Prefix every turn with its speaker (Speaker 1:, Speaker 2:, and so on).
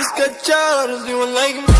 Speaker 1: Just got just you ain't like me.